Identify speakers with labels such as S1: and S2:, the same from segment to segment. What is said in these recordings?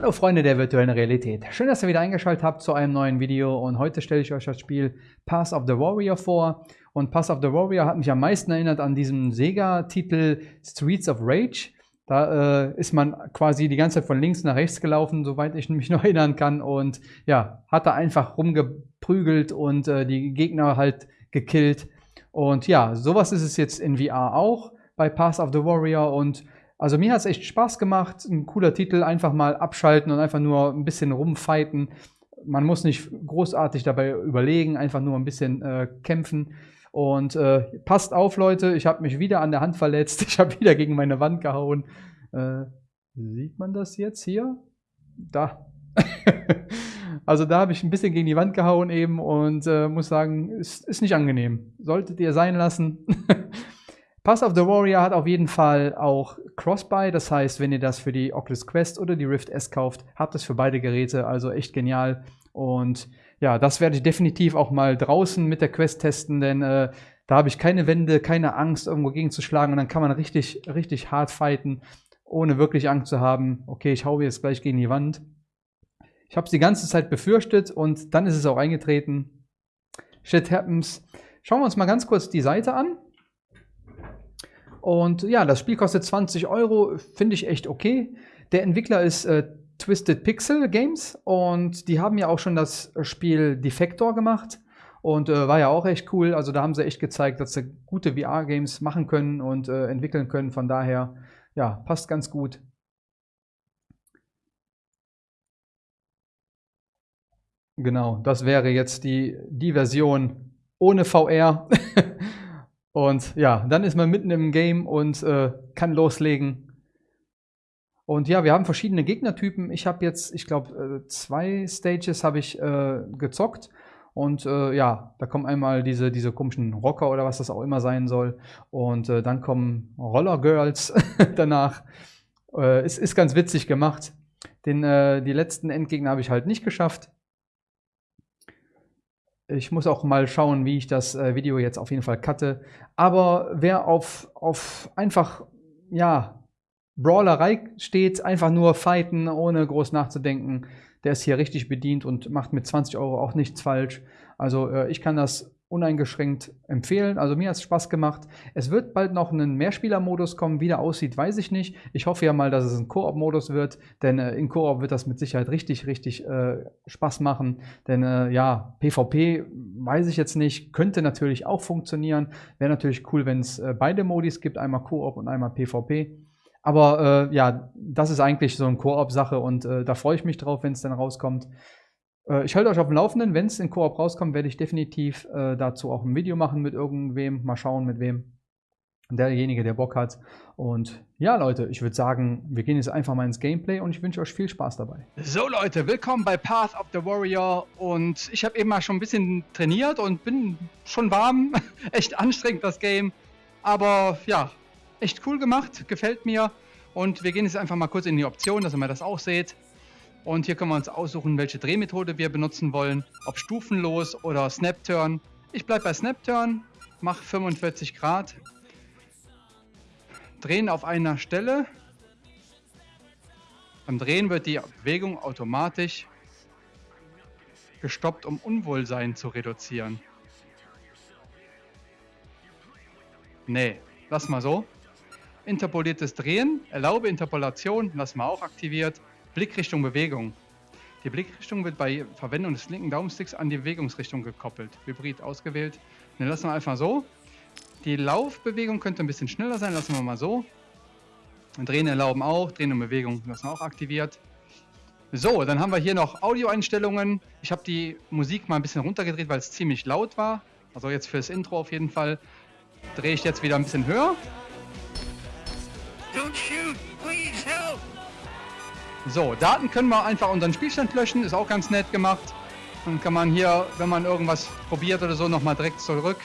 S1: Hallo Freunde der virtuellen Realität. Schön, dass ihr wieder eingeschaltet habt zu einem neuen Video und heute stelle ich euch das Spiel Pass of the Warrior vor. Und Pass of the Warrior hat mich am meisten erinnert an diesen Sega-Titel Streets of Rage. Da äh, ist man quasi die ganze Zeit von links nach rechts gelaufen, soweit ich mich noch erinnern kann. Und ja, hat da einfach rumgeprügelt und äh, die Gegner halt gekillt. Und ja, sowas ist es jetzt in VR auch bei Pass of the Warrior. Und also mir hat es echt Spaß gemacht. Ein cooler Titel, einfach mal abschalten und einfach nur ein bisschen rumfighten. Man muss nicht großartig dabei überlegen, einfach nur ein bisschen äh, kämpfen. Und äh, passt auf, Leute, ich habe mich wieder an der Hand verletzt. Ich habe wieder gegen meine Wand gehauen. Äh, sieht man das jetzt hier? Da. also da habe ich ein bisschen gegen die Wand gehauen eben und äh, muss sagen, ist, ist nicht angenehm. Solltet ihr sein lassen. Pass of the Warrior hat auf jeden Fall auch Cross-Buy. Das heißt, wenn ihr das für die Oculus Quest oder die Rift S kauft, habt es für beide Geräte. Also echt genial. Und ja, das werde ich definitiv auch mal draußen mit der Quest testen, denn äh, da habe ich keine Wände, keine Angst, irgendwo gegenzuschlagen und dann kann man richtig, richtig hart fighten, ohne wirklich Angst zu haben, okay, ich haue jetzt gleich gegen die Wand. Ich habe es die ganze Zeit befürchtet und dann ist es auch eingetreten. Shit happens. Schauen wir uns mal ganz kurz die Seite an. Und ja, das Spiel kostet 20 Euro, finde ich echt okay. Der Entwickler ist äh, Twisted Pixel Games und die haben ja auch schon das Spiel Defector gemacht und äh, war ja auch echt cool. Also da haben sie echt gezeigt, dass sie gute VR-Games machen können und äh, entwickeln können. Von daher, ja, passt ganz gut. Genau, das wäre jetzt die, die Version ohne VR. und ja, dann ist man mitten im Game und äh, kann loslegen. Und ja, wir haben verschiedene Gegnertypen. Ich habe jetzt, ich glaube, äh, zwei Stages habe ich äh, gezockt. Und äh, ja, da kommen einmal diese, diese komischen Rocker oder was das auch immer sein soll. Und äh, dann kommen Roller Girls danach. Äh, es ist ganz witzig gemacht. Den, äh, die letzten Endgegner habe ich halt nicht geschafft. Ich muss auch mal schauen, wie ich das Video jetzt auf jeden Fall cutte. Aber wer auf, auf einfach, ja, Brawlerei steht, einfach nur fighten, ohne groß nachzudenken. Der ist hier richtig bedient und macht mit 20 Euro auch nichts falsch. Also äh, ich kann das uneingeschränkt empfehlen. Also mir hat es Spaß gemacht. Es wird bald noch einen Mehrspieler-Modus kommen. Wie der aussieht, weiß ich nicht. Ich hoffe ja mal, dass es ein Koop-Modus wird, denn äh, in Koop wird das mit Sicherheit richtig, richtig äh, Spaß machen. Denn äh, ja, PvP weiß ich jetzt nicht, könnte natürlich auch funktionieren. Wäre natürlich cool, wenn es äh, beide Modis gibt, einmal Koop und einmal PvP. Aber äh, ja, das ist eigentlich so eine Koop-Sache und äh, da freue ich mich drauf, wenn es dann rauskommt. Äh, ich halte euch auf dem Laufenden. Wenn es in Koop rauskommt, werde ich definitiv äh, dazu auch ein Video machen mit irgendwem. Mal schauen, mit wem. Derjenige, der Bock hat. Und ja, Leute, ich würde sagen, wir gehen jetzt einfach mal ins Gameplay und ich wünsche euch viel Spaß dabei.
S2: So, Leute, willkommen bei Path of the Warrior. Und ich habe eben mal schon ein bisschen trainiert und bin schon warm. Echt anstrengend, das Game. Aber ja, echt cool gemacht, gefällt mir. Und wir gehen jetzt einfach mal kurz in die Option, dass ihr mal das auch seht. Und hier können wir uns aussuchen, welche Drehmethode wir benutzen wollen. Ob stufenlos oder Snap-Turn. Ich bleibe bei Snap-Turn, mache 45 Grad. Drehen auf einer Stelle. Beim Drehen wird die Bewegung automatisch gestoppt, um Unwohlsein zu reduzieren. Nee, lass mal so. Interpoliertes Drehen, erlaube Interpolation, lassen wir auch aktiviert. Blickrichtung Bewegung. Die Blickrichtung wird bei Verwendung des linken Daumensticks an die Bewegungsrichtung gekoppelt. Hybrid ausgewählt. Dann lassen wir einfach so. Die Laufbewegung könnte ein bisschen schneller sein, lassen wir mal so. Drehen erlauben auch, Drehen und Bewegung lassen wir auch aktiviert. So, dann haben wir hier noch Audioeinstellungen. Ich habe die Musik mal ein bisschen runtergedreht, weil es ziemlich laut war. Also jetzt fürs Intro auf jeden Fall. Drehe ich jetzt wieder ein bisschen höher. So, Daten können wir einfach unseren Spielstand löschen, ist auch ganz nett gemacht. Dann kann man hier, wenn man irgendwas probiert oder so, nochmal direkt zurück.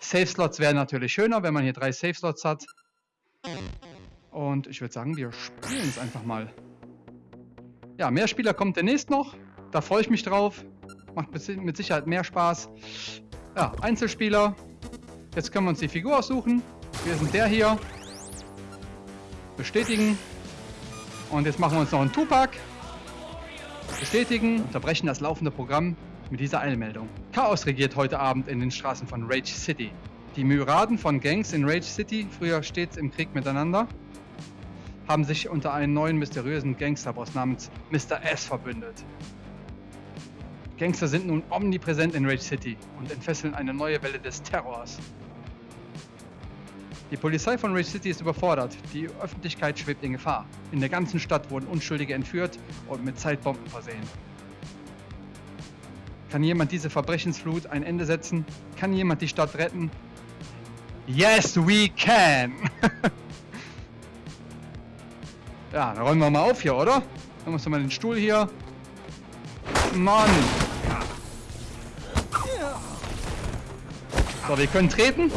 S2: Safe Slots wären natürlich schöner, wenn man hier drei Safe Slots hat. Und ich würde sagen, wir spielen es einfach mal. Ja, mehr Spieler kommt demnächst noch. Da freue ich mich drauf. Macht mit Sicherheit mehr Spaß. Ja, Einzelspieler. Jetzt können wir uns die Figur aussuchen. Wir sind der hier bestätigen. Und jetzt machen wir uns noch einen Tupac.
S1: Bestätigen, unterbrechen das laufende Programm mit dieser Eilmeldung. Chaos regiert heute Abend in den Straßen von Rage City. Die Myraden von Gangs in Rage City, früher stets im Krieg miteinander, haben sich unter einen neuen mysteriösen Gangsterboss namens Mr. S verbündet. Gangster sind nun omnipräsent in Rage City und entfesseln eine neue Welle des Terrors. Die Polizei von Rage City ist überfordert. Die Öffentlichkeit schwebt in Gefahr. In der ganzen Stadt wurden Unschuldige entführt und mit Zeitbomben versehen. Kann jemand diese Verbrechensflut ein Ende setzen? Kann jemand die Stadt retten? Yes, we can! ja, dann räumen wir mal auf hier, oder? Dann musst du mal den Stuhl hier. Mann! So, wir können treten.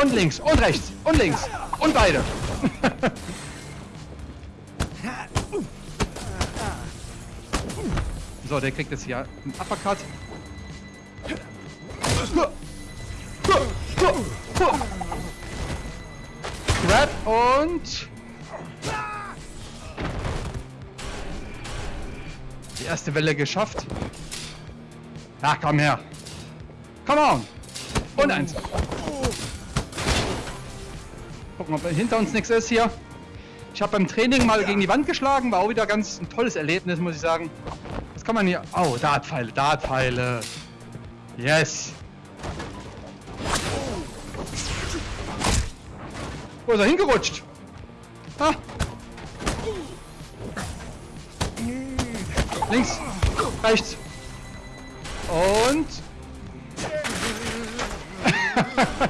S1: Und links, und rechts, und links. Und beide. so, der kriegt jetzt hier einen Uppercut. Grab und... Die erste Welle geschafft. Ja, komm her. Come on. Und eins. Gucken, ob hinter uns nichts ist hier. Ich habe beim Training mal gegen die Wand geschlagen. War auch wieder ganz ein tolles Erlebnis, muss ich sagen. Was kann man hier... Oh, Dartpfeile, Dartpfeile. Yes. Wo ist er hingerutscht? Ah. Links. Rechts. Und...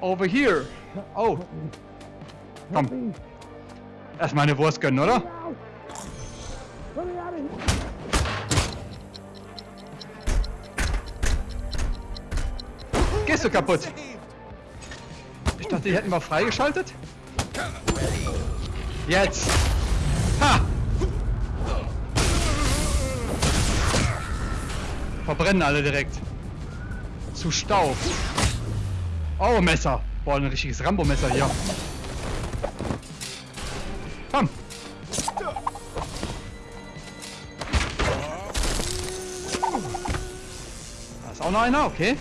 S1: Over here. Oh. Komm. Erstmal eine Wurst gönnen, oder? Gehst du kaputt? Ich dachte, die hätten wir freigeschaltet. Jetzt. Ha! Verbrennen alle direkt. Zu Staub. Oh, Messer. Boah, ein richtiges Rambo-Messer hier. Komm. Da ist auch noch einer, okay.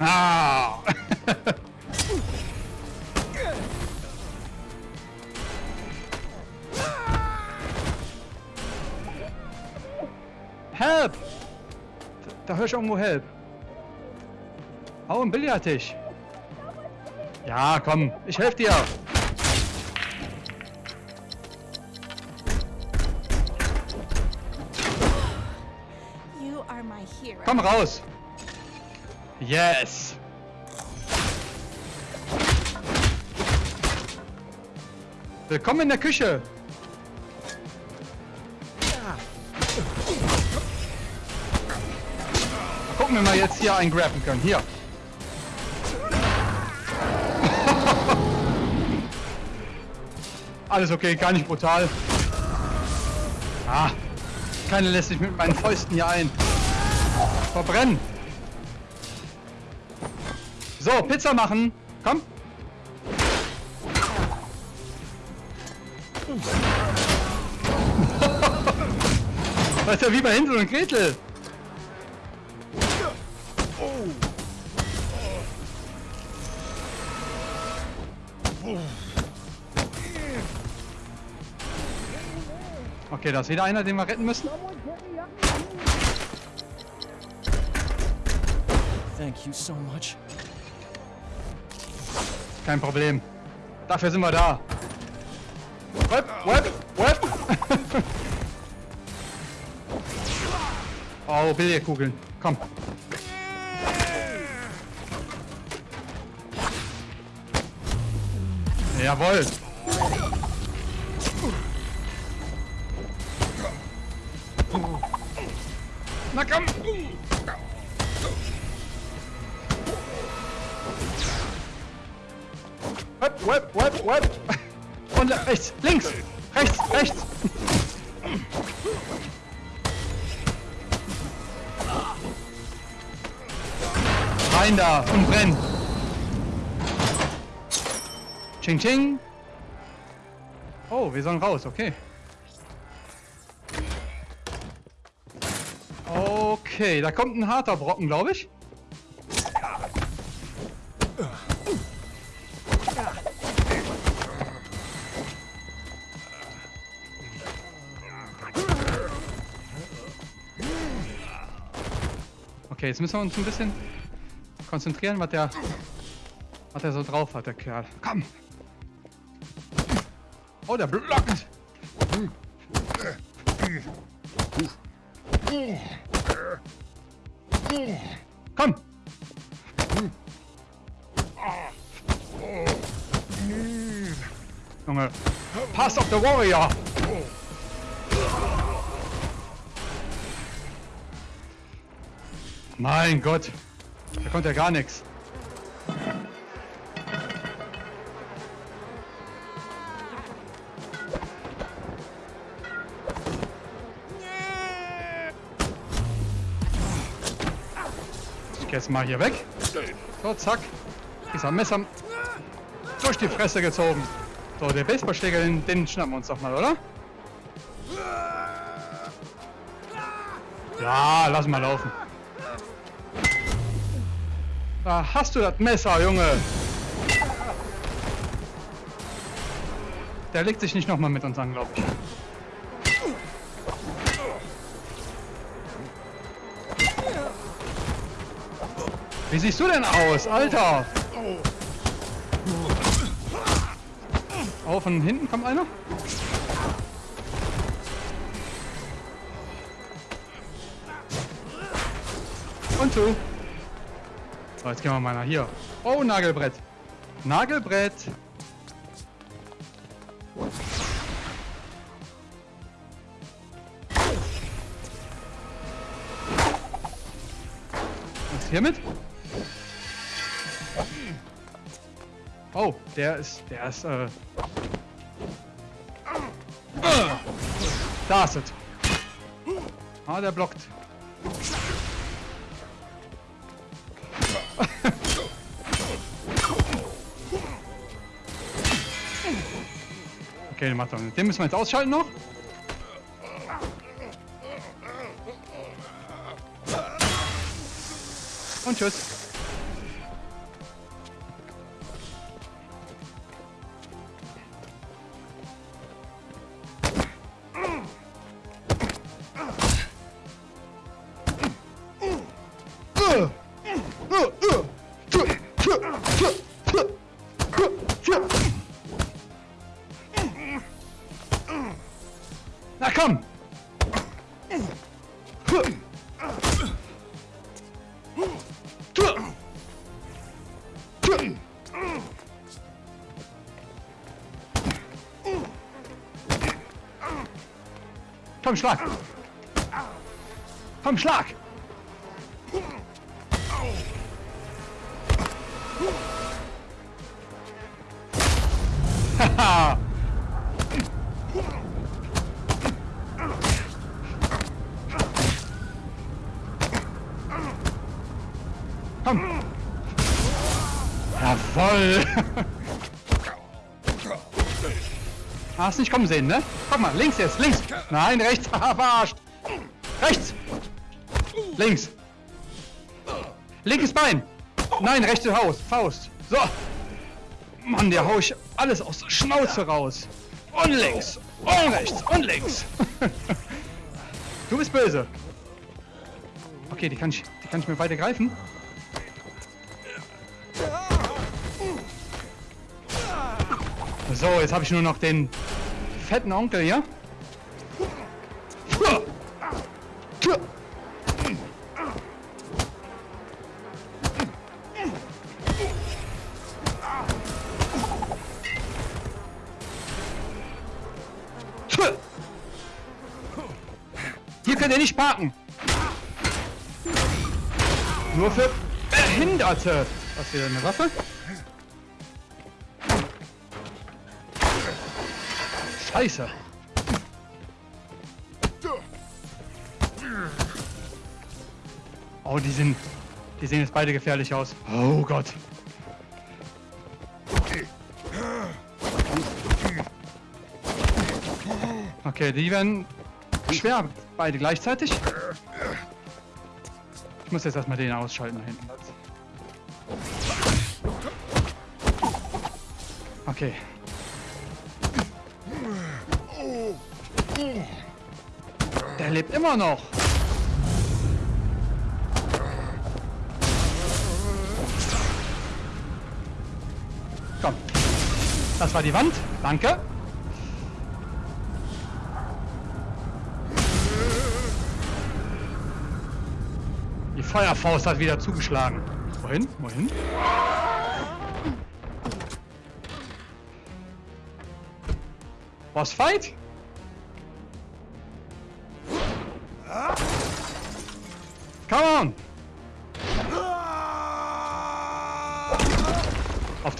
S1: Ah. Help! Da höre ich irgendwo Help. Oh, ein Billardtisch. Ja, komm, ich helfe dir. Komm raus. Yes. Willkommen in der Küche. Mal gucken, wir jetzt hier einen graben können. Hier. Alles okay, gar nicht brutal. Ah, keiner lässt sich mit meinen Fäusten hier ein. Verbrennen. So, Pizza machen. Komm. Ist ja wie bei Hänsel und Gretel. Okay, da ist wieder einer, den wir retten müssen.
S2: Thank you so much.
S1: Kein Problem. Dafür sind wir da. Web, web, web. oh, Billardkugeln. Komm. Jawohl. Ching, ching. Oh, wir sollen raus, okay. Okay, da kommt ein harter Brocken, glaube ich. Okay, jetzt müssen wir uns ein bisschen konzentrieren, was der, was der so drauf hat, der Kerl. Komm, Oh, der blockt! Komm! Junge, Pass of the Warrior! Mein Gott, da kommt ja gar nichts. Jetzt mal hier weg. So, zack. Am Messer durch die Fresse gezogen. So, der Baseballschläger, den, den schnappen wir uns doch mal, oder? Ja, lass mal laufen. Da hast du das Messer, Junge. Der legt sich nicht nochmal mit uns an, glaube ich. Wie siehst du denn aus, Alter? Oh, von hinten kommt einer? Und du. So, jetzt gehen wir mal nach hier. Oh, Nagelbrett. Nagelbrett. Was ist hiermit? Der ist, der ist, äh... Da ist es. Ah, der blockt. Okay, den macht er nicht. Den müssen wir jetzt ausschalten noch. Und tschüss. Komm, schlag! Komm, schlag! Haha! Komm! Jawoll! Hast nicht kommen sehen, ne? Guck mal, links jetzt, links! Nein, rechts! Verarscht! Rechts! Links! Linkes Bein! Nein, rechte Haus, Faust! So! Mann, der hau ich alles aus der Schnauze raus! Und links! Und rechts! Und links! du bist böse! Okay, die kann ich, die kann ich mir beide greifen. So, jetzt habe ich nur noch den fetten Onkel hier. Hier könnt ihr nicht parken. Nur für Behinderte. Was wieder eine Waffe? Scheiße. Oh, die sind. Die sehen jetzt beide gefährlich aus. Oh Gott. Okay, die werden schwer beide gleichzeitig. Ich muss jetzt erstmal den ausschalten da hinten. Okay. Der lebt immer noch. Komm. Das war die Wand. Danke. Die Feuerfaust hat wieder zugeschlagen. Wohin? Wohin? Boss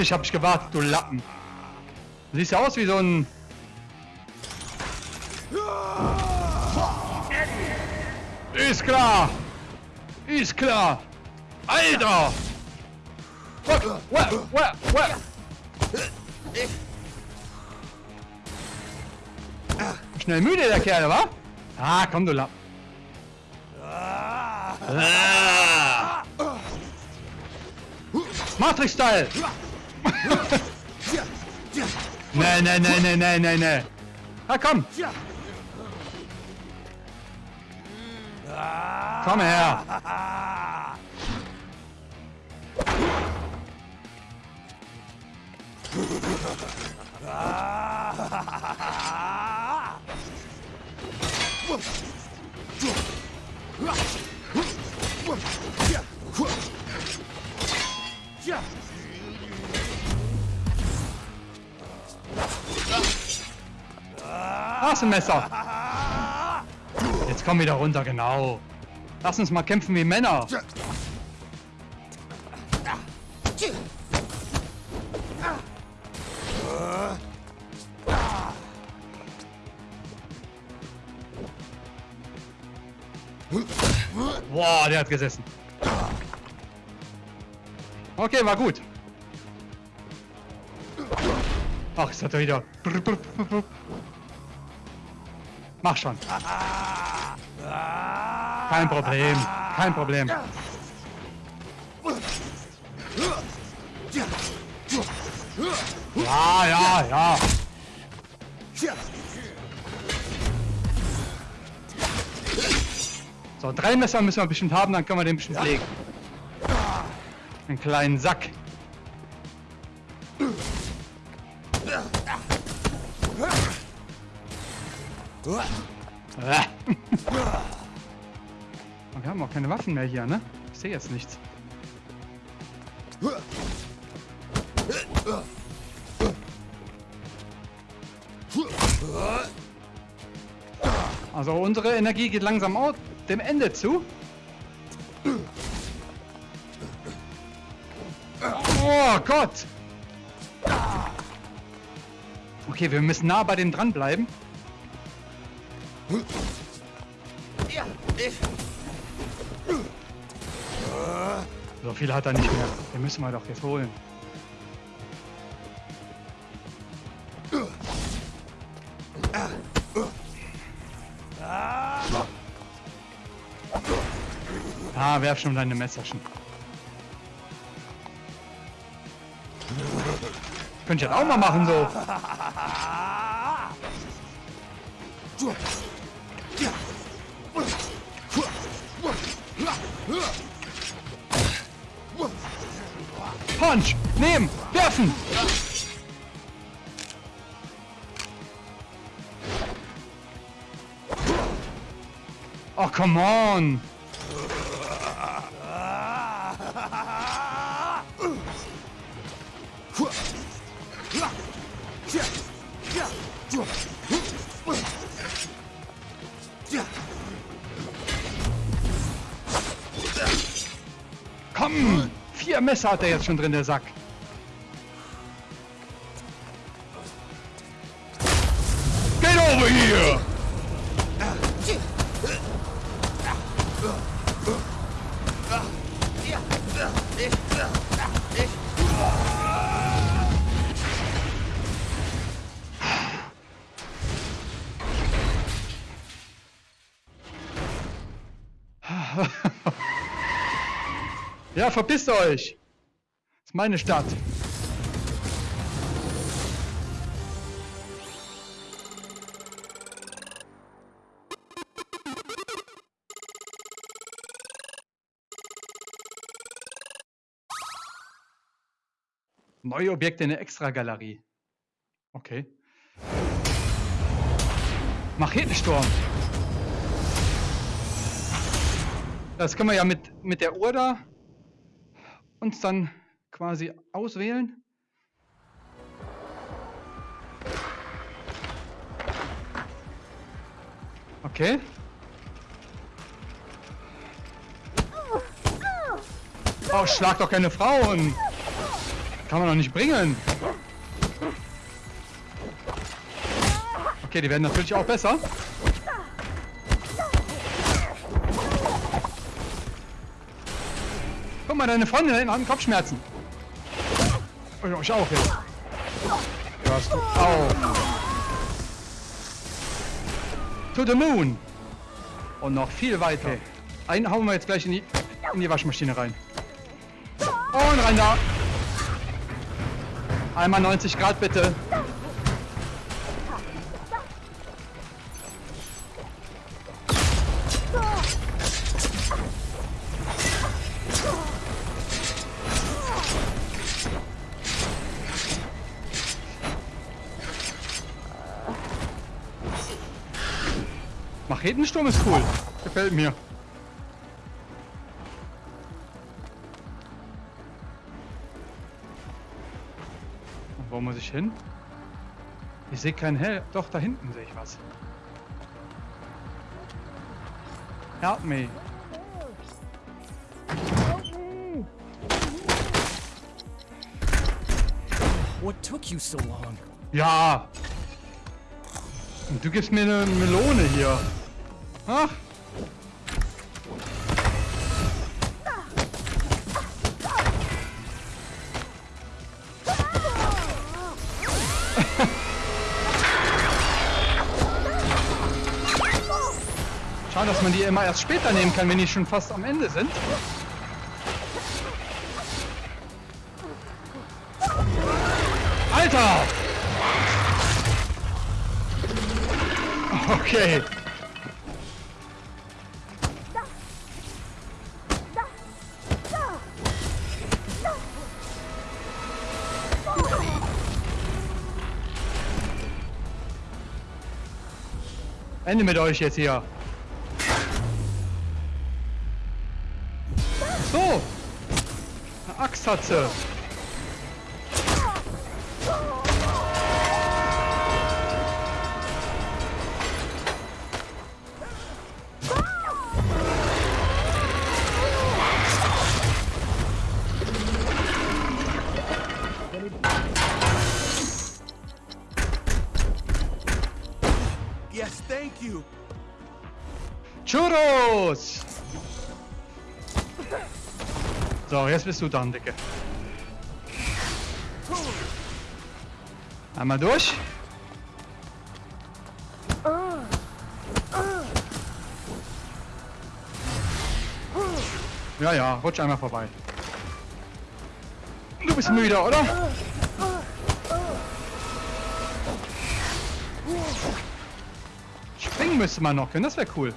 S1: dich habe ich gewartet, du Lappen. Du siehst ja aus wie so ein... Ist klar! Ist klar! Alter! Schnell müde der Kerl, wa? Ah, komm du Lappen. Matrix-Style! Nee, nee, nee, nee, nee, nee, nee. Na komm! Komm her! Hast ein Messer. Jetzt komm wieder runter, genau. Lass uns mal kämpfen wie Männer. Boah, der hat gesessen. Okay, war gut. Ach, jetzt hat er wieder. Mach schon. Kein Problem. Kein Problem. Ja, ja, ja. So, drei Messer müssen wir bestimmt haben, dann können wir den bestimmt legen. Einen kleinen Sack. Waffen mehr hier, ne? Ich sehe jetzt nichts. Also unsere Energie geht langsam aus dem Ende zu. Oh Gott! Okay, wir müssen nah bei dem dranbleiben. So viel hat er nicht mehr. Den müssen wir doch jetzt holen. Ah, werf schon deine Messerchen. Könnt ihr das auch mal machen so. Punch! Nehmen! Werfen! Oh, come on! Messer hat er jetzt schon drin, der Sack. Get over here! Ja, verpisst euch! Ist meine Stadt. Neue Objekte in der Extra-Galerie. Okay. Machetensturm. Das können wir ja mit, mit der Uhr da uns dann quasi auswählen. Okay. Oh, schlag doch keine Frauen. Kann man doch nicht bringen. Okay, die werden natürlich auch besser. Guck mal, deine Freundin hat Kopfschmerzen. Oh, ich auch jetzt. Hörst du auf. To the moon. Und noch viel weiter. Einen hauen wir jetzt gleich in die, in die Waschmaschine rein. Und rein da. Einmal 90 Grad bitte. Machetensturm ist cool. Gefällt mir. Und wo muss ich hin? Ich sehe keinen Hell. Doch, da hinten sehe ich was. Help me.
S2: What took you so long?
S1: Ja. Und du gibst mir eine Melone hier. Ach. Schade, dass man die immer erst später nehmen kann, wenn die schon fast am Ende sind. Alter! Okay. Ende mit euch jetzt hier. So. Eine Axt hat sie. Jetzt bist du dran, Dicke. Einmal durch. Ja, ja, rutsch einmal vorbei. Du bist müde, oder? Springen müsste man noch können, das wäre cool.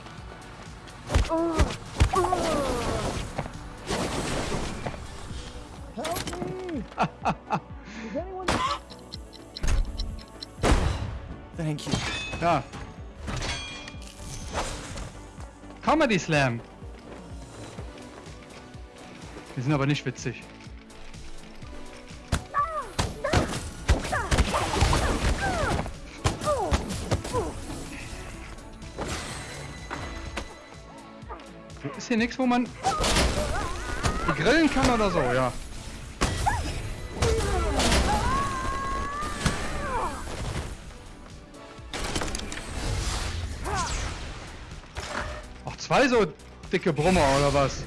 S2: Thank you.
S1: Ja. Comedy Slam. Die sind aber nicht witzig. Ist hier nichts, wo man grillen kann oder so, ja. Zwei so dicke Brummer oder was?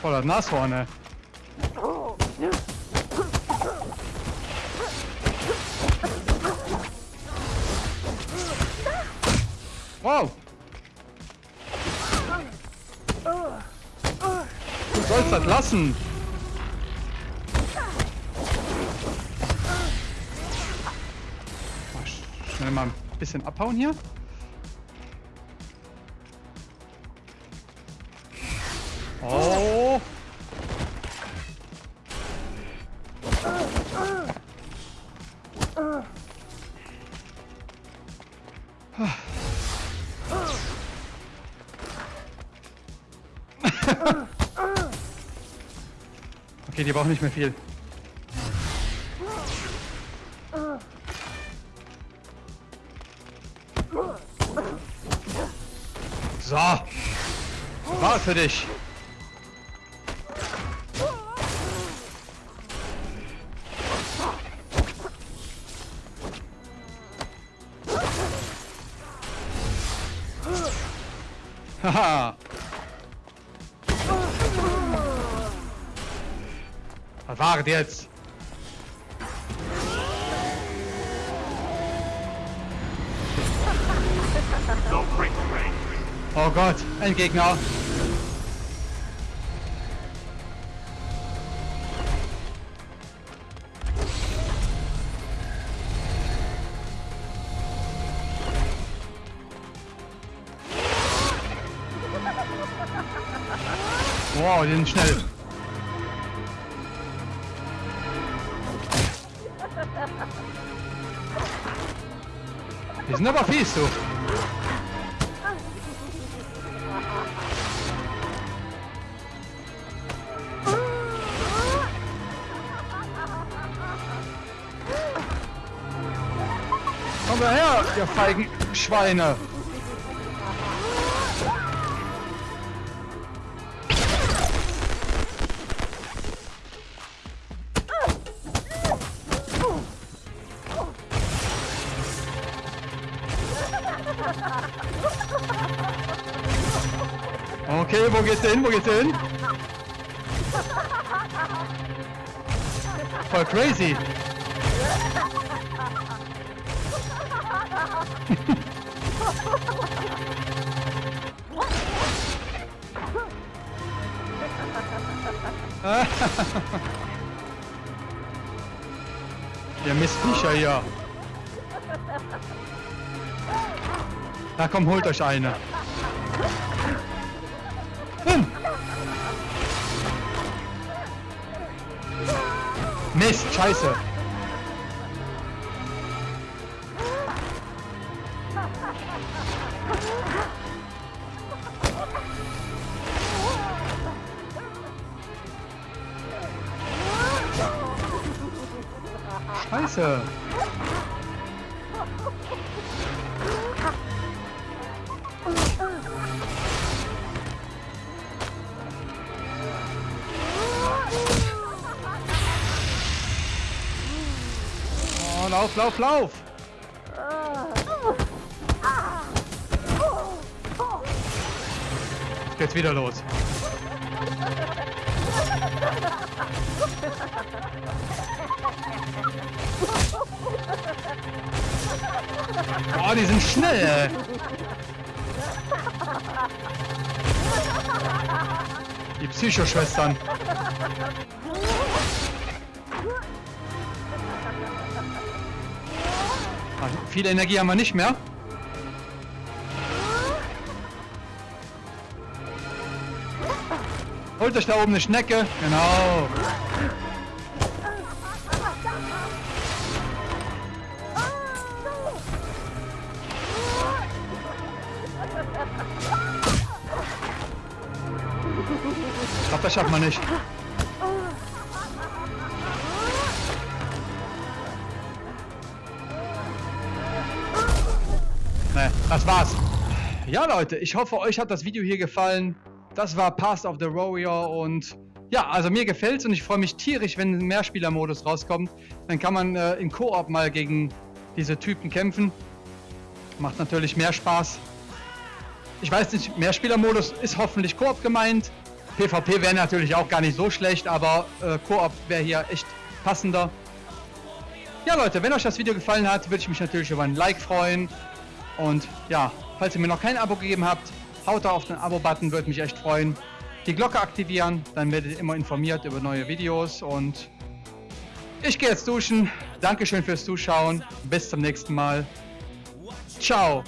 S1: Voller Nashorn, ey. Wow. Du sollst das lassen. Mal ein bisschen abhauen hier. Oh. Okay, die brauchen nicht mehr viel. So. War für dich. Haha. Was war jetzt? Oh Gott, ein Gegner. Wow, die sind schnell. Die sind aber fies, du. Ihr feigen Schweine. Okay, wo geht's hin? Wo geht's hin? Voll crazy. Ihr Mistviecher hier. Na komm, holt euch eine. Hm. Mist, scheiße. Scheiße. Oh, lauf, lauf, lauf. Jetzt geht's wieder los. Oh, die sind schnell. ey. Die Psychoschwestern. Ah, Viel Energie haben wir nicht mehr. Holt euch da oben eine Schnecke. Genau. Schafft man nicht. Ne, das war's. Ja, Leute, ich hoffe, euch hat das Video hier gefallen. Das war Past of the Warrior und ja, also mir gefällt's und ich freue mich tierisch, wenn ein Mehrspieler-Modus rauskommt. Dann kann man äh, in Koop mal gegen diese Typen kämpfen. Macht natürlich mehr Spaß. Ich weiß nicht, Mehrspieler-Modus ist hoffentlich Koop gemeint. PvP wäre natürlich auch gar nicht so schlecht, aber äh, Koop wäre hier echt passender. Ja Leute, wenn euch das Video gefallen hat, würde ich mich natürlich über ein Like freuen. Und ja, Falls ihr mir noch kein Abo gegeben habt, haut da auf den Abo-Button, würde mich echt freuen. Die Glocke aktivieren, dann werdet ihr immer informiert über neue Videos und ich gehe jetzt duschen. Dankeschön fürs Zuschauen. Bis zum nächsten Mal. Ciao.